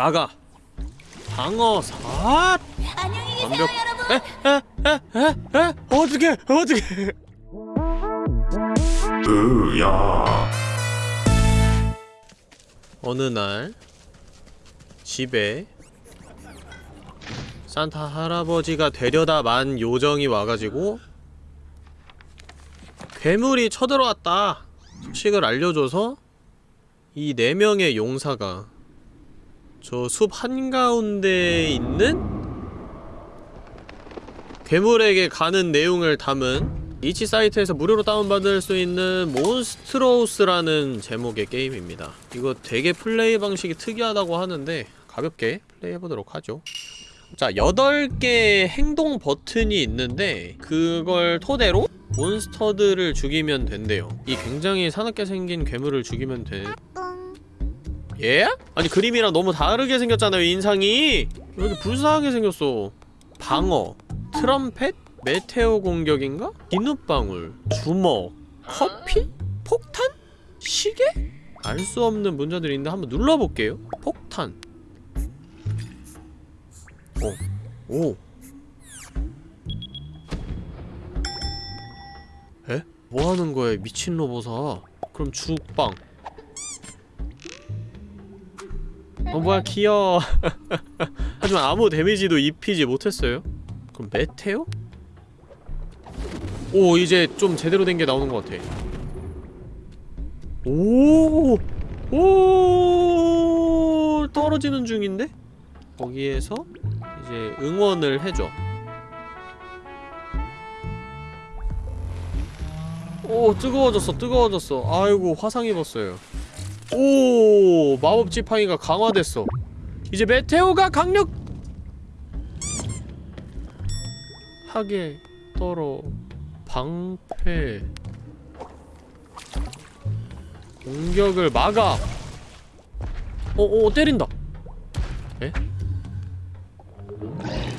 막아. 방어 사 안녕히 계세요, 완벽. 여러분. 에에에 에 에? 어떻게 어떻게? 으야. 어느 날 집에 산타 할아버지가 데려다 만 요정이 와가지고 괴물이 쳐들어왔다. 소식을 알려줘서 이 네 명의 용사가 저 숲 한가운데에 있는 괴물에게 가는 내용을 담은 itch 사이트에서 무료로 다운받을 수 있는 Monstrous라는 제목의 게임입니다. 이거 되게 플레이 방식이 특이하다고 하는데 가볍게 플레이해보도록 하죠. 자, 8개의 행동 버튼이 있는데 그걸 토대로 몬스터들을 죽이면 된대요. 이 굉장히 사납게 생긴 괴물을 죽이면 돼. 예? 아니 그림이랑 너무 다르게 생겼잖아요 인상이 왜 이렇게 불쌍하게 생겼어 방어 트럼펫 메테오 공격인가? 비눗방울 주먹 커피? 폭탄? 시계? 알 수 없는 문제들이 있는데 한번 눌러볼게요 폭탄 어. 오 에? 뭐하는 거야 미친 로봇아 그럼 죽빵 어 뭐야 귀여워 하지만 아무 데미지도 입히지 못했어요 그럼 메테오? 오 이제 좀 제대로 된 게 나오는 것 같아 오! 오! 떨어지는 중인데? 거기에서 이제 응원을 해줘 오 뜨거워졌어 뜨거워졌어 아이고 화상 입었어요 오 마법 지팡이가 강화됐어 이제 메테오가 강력 하게 떨어 방패 공격을 막아 어어 어, 때린다 에?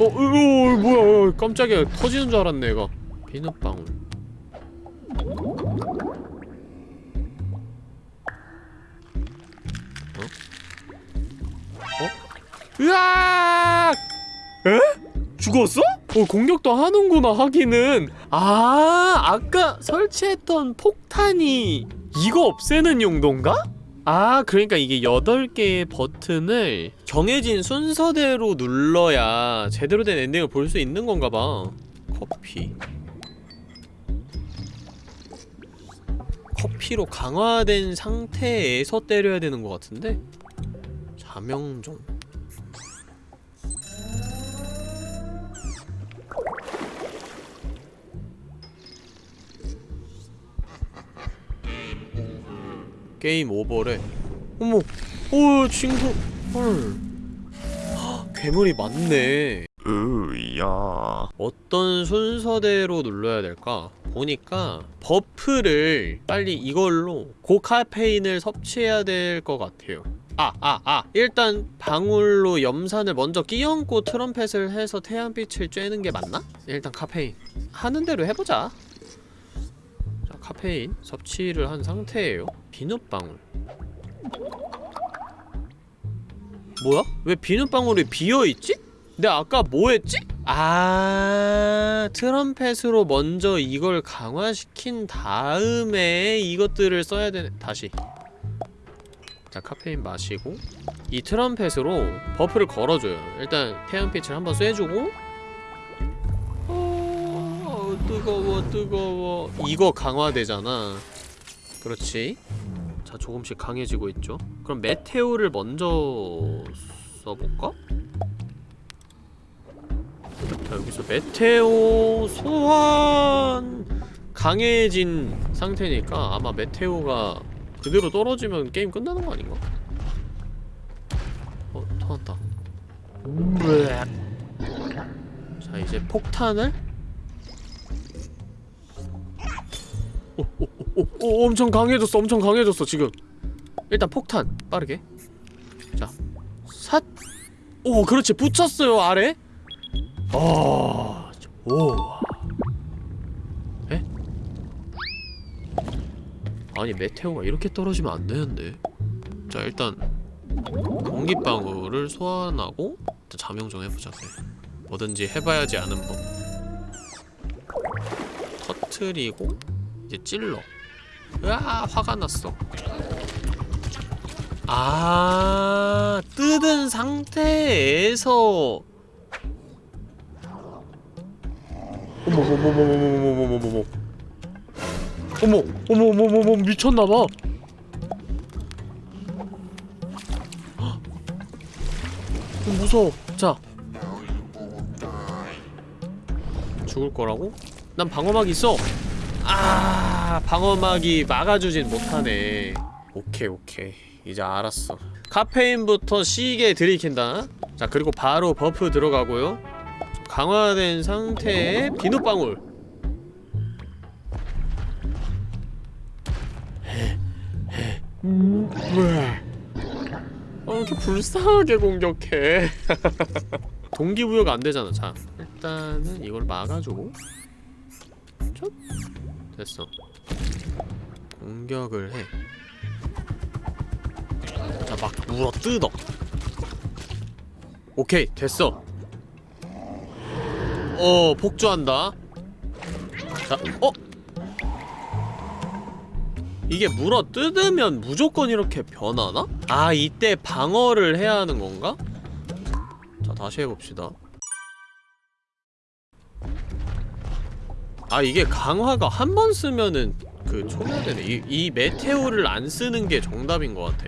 어, 으, 어, 뭐야, 어, 깜짝이야. 터지는 줄 알았네, 얘가. 비눗방울. 으악! 에? 죽었어? 어, 공격도 하는구나, 하기는. 아, 아까 설치했던 폭탄이 이거 없애는 용도인가? 아, 그러니까 이게 8개의 버튼을 정해진 순서대로 눌러야 제대로 된 엔딩을 볼 수 있는 건가 봐. 커피. 커피로 강화된 상태에서 때려야 되는 것 같은데? 자명종. 게임 오버래. 어머, 오 친구, 헐. 헉, 괴물이 많네. 으야 어떤 순서대로 눌러야 될까? 보니까 buff를 빨리 이걸로 고카페인을 섭취해야 될 것 같아요. 아, 아, 아. 일단 방울로 염산을 먼저 끼얹고 트럼펫을 해서 태양빛을 쬐는 게 맞나? 일단 카페인. 하는 대로 해보자. 자, 카페인 섭취를 한 상태예요. 비눗방울. 뭐야? 왜 비눗방울이 비어있지? 내가 아까 뭐 했지? 아 트럼펫으로 먼저 이걸 강화시킨 다음에 이것들을 써야 되네 다시 자 카페인 마시고 이 트럼펫으로 buff를 걸어줘요 일단 태양빛을 한번 쐬주고 어, 뜨거워 뜨거워. 이거 강화되잖아. 그렇지? 자 조금씩 강해지고 있죠. 그럼 메테오를 먼저 써볼까? 자 여기서 메테오 소환! 강해진 상태니까 아마 메테오가 그대로 떨어지면 게임 끝나는 거 아닌가? 어 터졌다. 자 이제 폭탄을 오, 오, 오, 오, 오, 엄청 강해졌어 엄청 강해졌어 지금 일단 폭탄 빠르게 자 삿 오 그렇지 붙였어요 아래 아, 오. 에? 아니 메테오가 이렇게 떨어지면 안 되는데. 자 일단 공기 방울을 소환하고 일단 잠용 좀 해보자 그래. 뭐든지 해봐야지 아는 법 터트리고 이제 찔러 으아 화가 났어 아 뜯은 상태에서 어머머머머머머머머머머머 어머 어머머머머 미쳤나봐 좀 무서워 자 죽을 거라고? 난 방어막 있어 아 방어막이 막아주진 못하네. 오케이 오케이. 이제 알았어. 카페인부터 세게 들이킨다. 자 그리고 바로 buff 들어가고요. 강화된 상태의 비눗방울. 음, 왜? 어, 이렇게 불쌍하게 공격해. 동기부여가 안 되잖아. 자 일단은 이걸 막아주고 촉 됐어 공격을 해 자, 막 물어 뜯어. 오케이, 됐어. 어, 폭주한다. 자, 어? 이게 물어 뜯으면 무조건 이렇게 변하나? 아, 이때 방어를 해야 하는 건가? 자, 다시 해봅시다. 아, 이게 강화가 한 번 쓰면은 그 초기화되네. 이, 이 메테오를 안 쓰는 게 정답인 것 같아.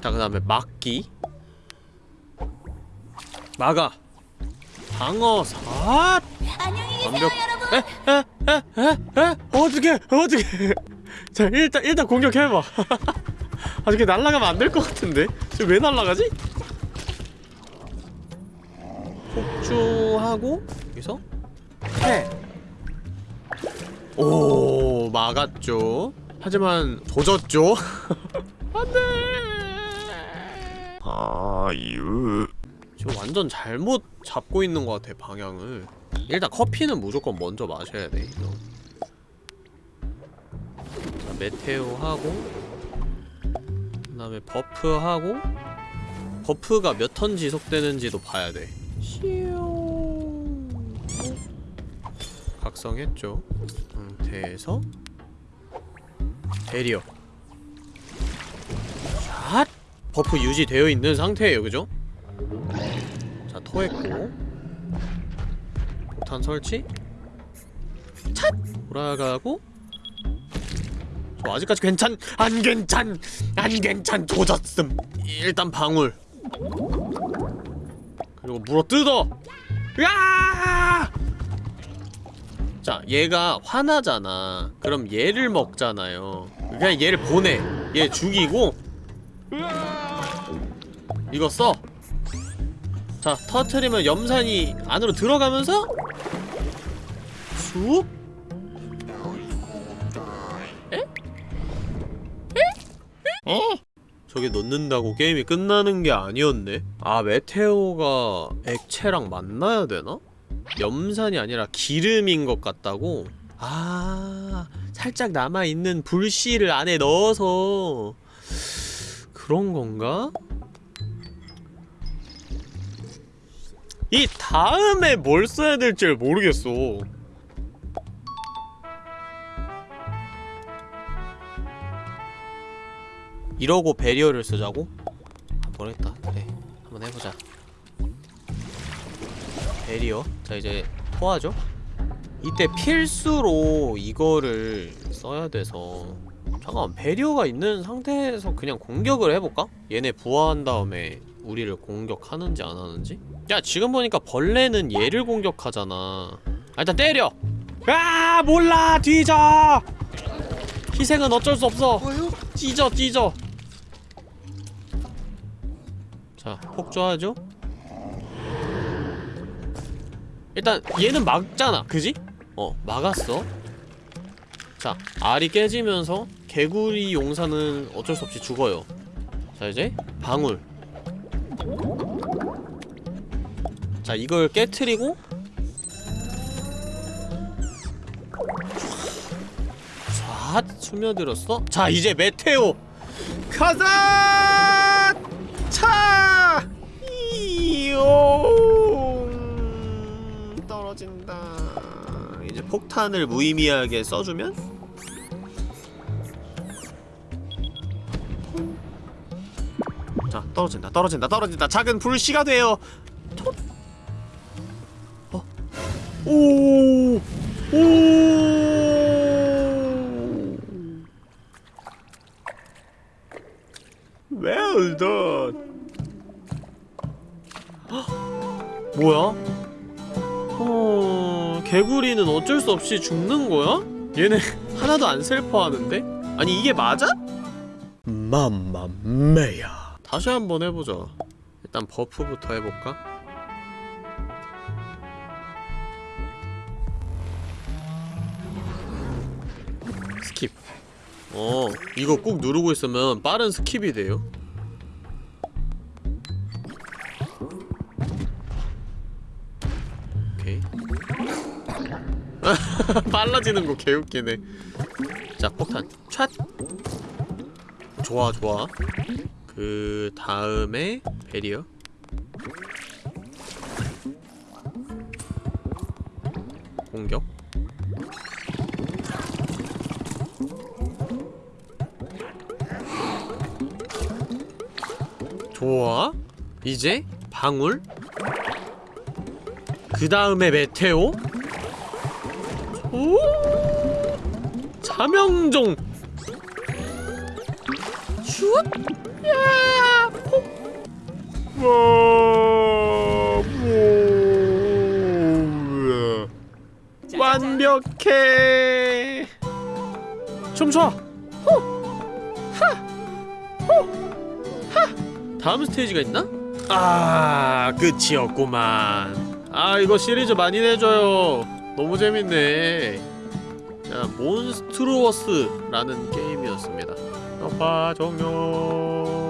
자, 그 다음에 막기. 막아. 방어 사. 안녕히 계세요, 완벽. 여러분. 에에에에에 어떻게 어떻게. 자, 일단 일단 공격해봐. 아, 이렇게 날아가면 안 될 것 같은데. 지금 왜 날아가지? 폭주하고 여기서 해. 오 막았죠. 하지만 조졌죠. 안돼. 아유 지금 완전 잘못 잡고 있는 것 같아 방향을. 일단 커피는 무조건 먼저 마셔야 돼. 이거. 자 meteor 하고 그 다음에 buff 하고 buff가 몇 턴 지속되는지도 봐야 돼. 각성했죠. 상태에서 barrier. Shot! Buff 유지되어 있는 상태예요, 그죠? 자, 토했고 폭탄 설치 찻! 돌아가고 저 아직까지 괜찮! 안 괜찮! 안 괜찮! 조졌음! 일단 방울 그리고 물어 뜯어! 으아! 자, 얘가 화나잖아. 그럼 얘를 먹잖아요. 그냥 얘를 보내. 얘 죽이고 이거 써. 자, 터트리면 염산이 안으로 들어가면서 쑥 저게 넣는다고 게임이 끝나는 게 아니었네? 아, 메테오가 액체랑 만나야 되나? 염산이 아니라 기름인 것 같다고? 아, 살짝 남아있는 불씨를 안에 넣어서 그런 건가? 이 다음에 뭘 써야 될지 모르겠어. 이러고 배리어를 쓰자고? 아, 모르겠다. 그래. 한번 해보자. 배리어. 자, 이제 토하죠? 이때 필수로 이거를 써야 돼서 잠깐만 배리어가 있는 상태에서 그냥 공격을 해볼까? 얘네 부화한 다음에 우리를 공격하는지 안 하는지? 야 지금 보니까 벌레는 얘를 공격하잖아 아, 일단 때려! 아 몰라 뒤져! 희생은 어쩔 수 없어 찢어 찢어 자 폭주하죠? 일단 얘는 막잖아. 그지? 어 막았어. 자 알이 깨지면서 개구리 용사는 어쩔 수 없이 죽어요. 자 이제 방울. 자 이걸 깨트리고 촤! 핫 스며들었어? 자 이제 메테오! 가자 이용 떨어진다 이제 폭탄을 무의미하게 써주면 자 떨어진다 떨어진다 떨어진다 작은 불씨가 돼요 톡. 어? 오! 오! Well. 뭐야? 어, 개구리는 어쩔 수 없이 죽는 거야? 얘네 하나도 안 슬퍼하는데? 아니 이게 맞아? 맘마메야. 다시 한번 해보자. 일단 buff부터 해볼까? Skip. 어, 이거 꾹 누르고 있으면 빠른 skip이 돼요. 빨라지는 거 개웃기네. 자, 폭탄. 촥! 좋아, 좋아. 그 다음에 베리어. 공격. 좋아. 이제 방울. 그 다음에 메테오. 오. 자명종. 슛. 야. 폭. 와. 뭐. 완벽해. 춤춰. 다음 스테이지가 있나? 아 끝이었구만 아 이거 시리즈 많이 내줘요 너무 재밌네 자 몬스트루어스라는 게임이었습니다. 아빠 종료